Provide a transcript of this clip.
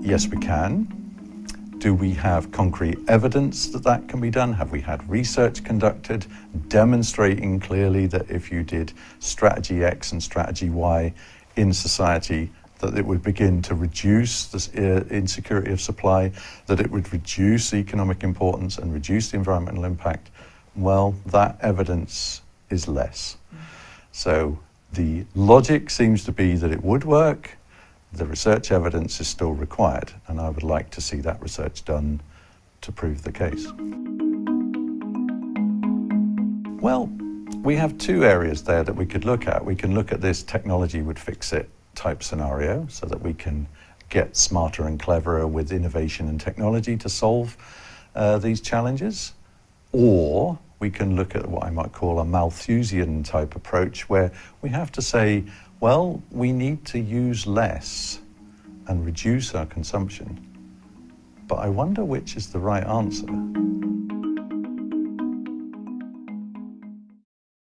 yes, we can. Do we have concrete evidence that that can be done? Have we had research conducted demonstrating clearly that if you did strategy X and strategy Y in society, that it would begin to reduce the uh, insecurity of supply, that it would reduce economic importance and reduce the environmental impact? Well, that evidence is less. So the logic seems to be that it would work, the research evidence is still required, and I would like to see that research done to prove the case. Well, we have two areas there that we could look at. We can look at this technology would fix it type scenario so that we can get smarter and cleverer with innovation and technology to solve uh, these challenges. Or we can look at what I might call a Malthusian type approach where we have to say, well, we need to use less and reduce our consumption. But I wonder which is the right answer.